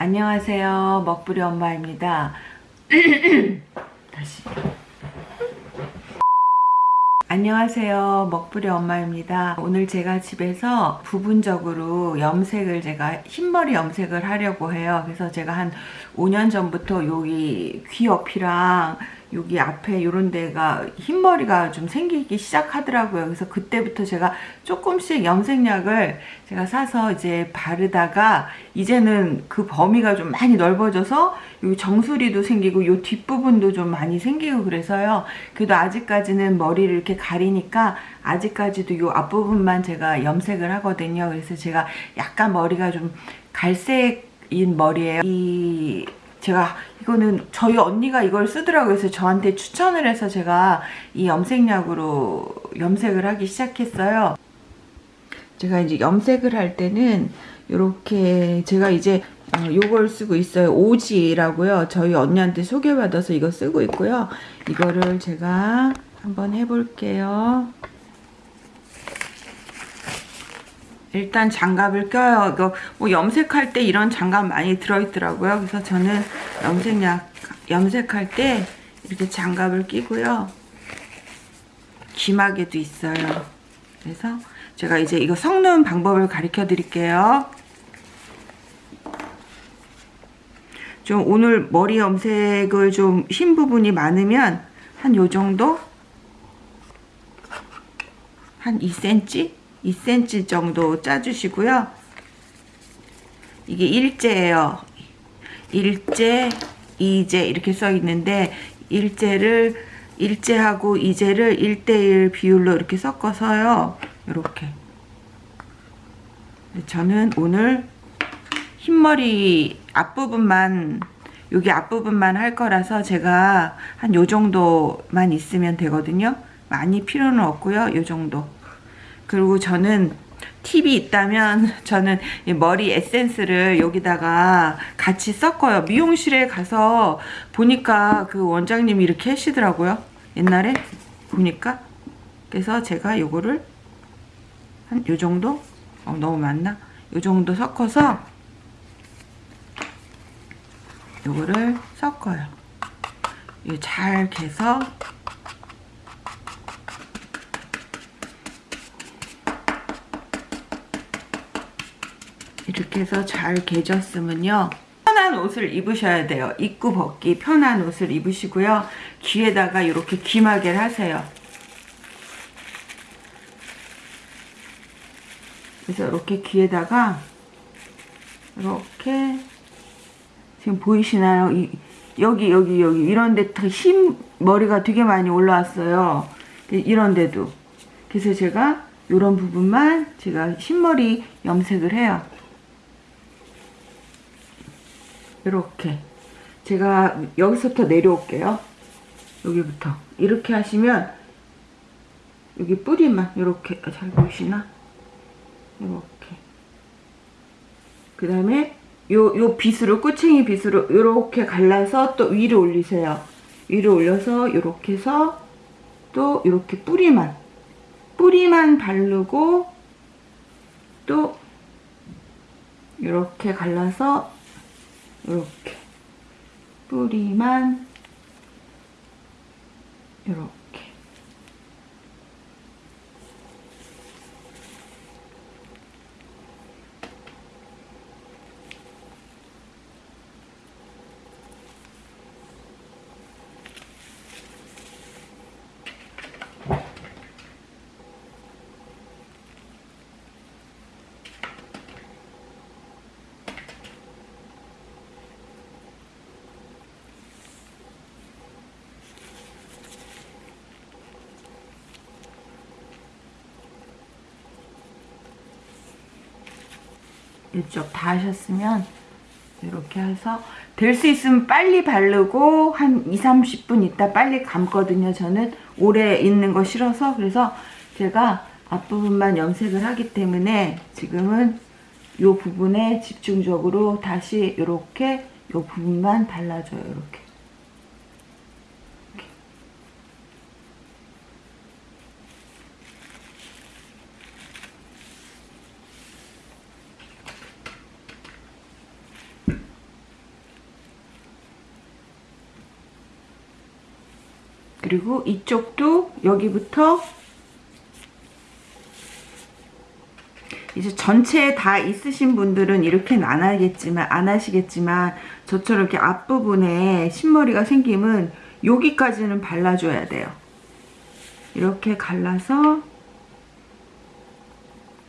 안녕하세요. 먹부리 엄마입니다. 다시. 안녕하세요. 먹부리 엄마입니다. 오늘 제가 집에서 부분적으로 염색을 제가 흰머리 염색을 하려고 해요. 그래서 제가 한 5년 전부터 여기 귀 옆이랑 여기 앞에 이런 데가 흰머리가 좀 생기기 시작하더라고요. 그래서 그때부터 제가 조금씩 염색약을 제가 사서 이제 바르다가 이제는 그 범위가 좀 많이 넓어져서 요 정수리도 생기고 요 뒷부분도 좀 많이 생기고 그래서요. 그래도 아직까지는 머리를 이렇게 가리니까 아직까지도 요 앞부분만 제가 염색을 하거든요. 그래서 제가 약간 머리가 좀 갈색인 머리예요. 이 제가 이거는 저희 언니가 이걸 쓰더라고요. 그래서 저한테 추천을 해서 제가 이 염색약으로 염색을 하기 시작했어요. 제가 이제 염색을 할 때는 이렇게 제가 이제 어, 요걸 쓰고 있어요. 오지라고요. 저희 언니한테 소개받아서 이거 쓰고 있고요. 이거를 제가 한번 해볼게요. 일단 장갑을 껴요. 이거 뭐 염색할 때 이런 장갑 많이 들어있더라고요. 그래서 저는 염색약 염색할 때 이렇게 장갑을 끼고요. 귀마개도 있어요. 그래서 제가 이제 이거 섞는 방법을 가르쳐 드릴게요. 좀 오늘 머리 염색을 좀 흰 부분이 많으면 한 요 정도? 한 2cm? 2cm 정도 짜주시고요. 이게 일제예요. 일제, 이제 이렇게 써 있는데 일제를 일제하고 이제를 1대1 비율로 이렇게 섞어서요. 이렇게. 저는 오늘 흰머리 앞부분만 여기 앞부분만 할 거라서 제가 한 요 정도만 있으면 되거든요. 많이 필요는 없고요. 요 정도. 그리고 저는 팁이 있다면 저는 머리 에센스를 여기다가 같이 섞어요. 미용실에 가서 보니까 그 원장님이 이렇게 하시더라고요. 옛날에 보니까. 그래서 제가 요거를 한 요 정도? 어, 너무 많나? 요 정도 섞어서 요거를 섞어요. 잘 개서 이렇게 해서 잘 개졌으면요. 편한 옷을 입으셔야 돼요. 입고 벗기 편한 옷을 입으시고요. 귀에다가 이렇게 귀마개를 하세요. 그래서 이렇게 귀에다가 이렇게 지금 보이시나요? 이, 여기 여기 여기 이런 데 흰 머리가 되게 많이 올라왔어요. 이런 데도. 그래서 제가 이런 부분만 제가 흰머리 염색을 해요. 이렇게. 제가 여기서부터 내려올게요. 여기부터. 이렇게 하시면 여기 뿌리만 이렇게 잘 보이시나? 이렇게. 그 다음에 요, 요 빗으로 꼬챙이 빗으로 이렇게 갈라서 또 위로 올리세요. 위로 올려서 이렇게 해서 또 이렇게 뿌리만. 뿌리만 바르고 또 이렇게 갈라서 이렇게. 뿌리만 이렇게 이쪽 다 하셨으면 이렇게 해서 될 수 있으면 빨리 바르고 한 2, 30분 있다 빨리 감거든요. 저는 오래 있는 거 싫어서 그래서 제가 앞부분만 염색을 하기 때문에 지금은 이 부분에 집중적으로 다시 이렇게 이 부분만 발라줘요. 이렇게. 그리고 이쪽도 여기부터 이제 전체 다 있으신 분들은 이렇게는 안 하겠지만 안 하시겠지만 저처럼 이렇게 앞부분에 흰머리가 생기면 여기까지는 발라줘야 돼요. 이렇게 갈라서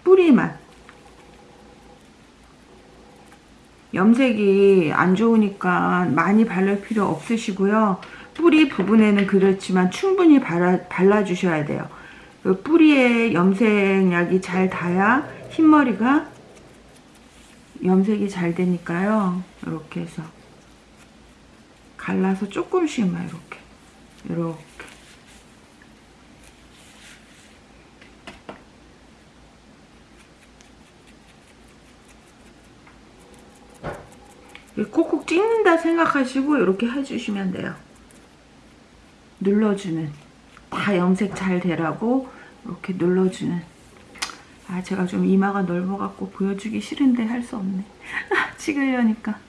뿌리만 염색이 안 좋으니까 많이 바를 필요 없으시고요. 뿌리 부분에는 그렇지만 충분히 발라, 발라주셔야 돼요. 그 뿌리에 염색약이 잘 닿아야 흰머리가 염색이 잘 되니까요. 이렇게 해서 갈라서 조금씩만 이렇게 이렇게 콕콕 찍는다 생각하시고 이렇게 해주시면 돼요. 눌러주는. 다 염색 잘 되라고 이렇게 눌러주는. 아 제가 좀 이마가 넓어갖고 보여주기 싫은데 할 수 없네. 찍으려니까.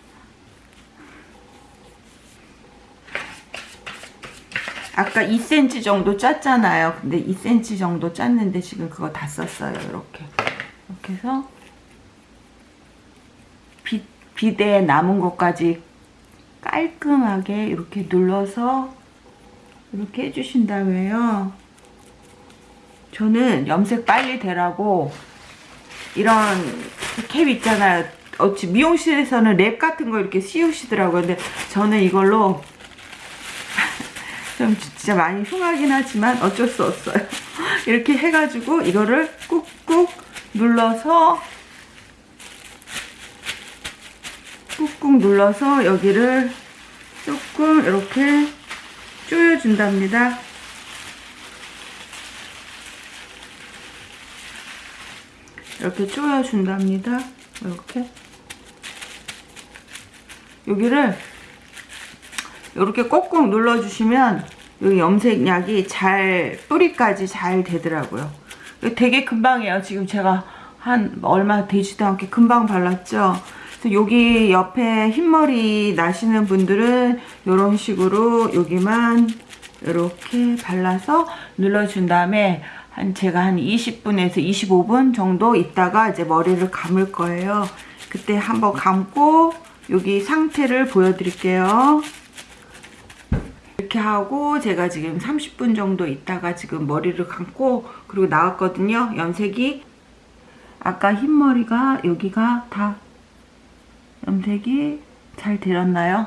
아까 2cm 정도 짰잖아요. 근데 2cm 정도 짰는데 지금 그거 다 썼어요 이렇게. 이렇게 해서 비, 비대에 남은 것까지 깔끔하게 이렇게 눌러서 이렇게 해주신 다음에요 저는 염색 빨리 되라고 이런 캡 있잖아요. 어찌 미용실에서는 랩 같은 거 이렇게 씌우시더라고요. 근데 저는 이걸로 좀 진짜 많이 흉하긴 하지만 어쩔 수 없어요. 이렇게 해가지고 이거를 꾹꾹 눌러서 꾹꾹 눌러서 여기를 조금 이렇게 조여준답니다. 이렇게 조여준답니다. 이렇게 여기를 이렇게 꼭꼭 눌러주시면 여기 염색약이 잘 뿌리까지 잘 되더라고요. 되게 금방이에요. 지금 제가 한 얼마 되지도 않게 금방 발랐죠. 여기 옆에 흰머리 나시는 분들은 이런 식으로 여기만 이렇게 발라서 눌러준 다음에 한 제가 한 20분에서 25분 정도 있다가 이제 머리를 감을 거예요. 그때 한번 감고 여기 상태를 보여드릴게요. 이렇게 하고 제가 지금 30분 정도 있다가 지금 머리를 감고 그리고 나왔거든요. 염색이 아까 흰머리가 여기가 다 염색이 잘 되었나요?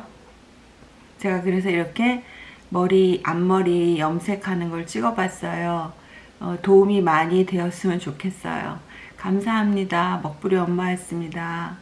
제가 그래서 이렇게 머리 앞머리 염색하는 걸 찍어봤어요. 어, 도움이 많이 되었으면 좋겠어요. 감사합니다. 먹부리 엄마였습니다.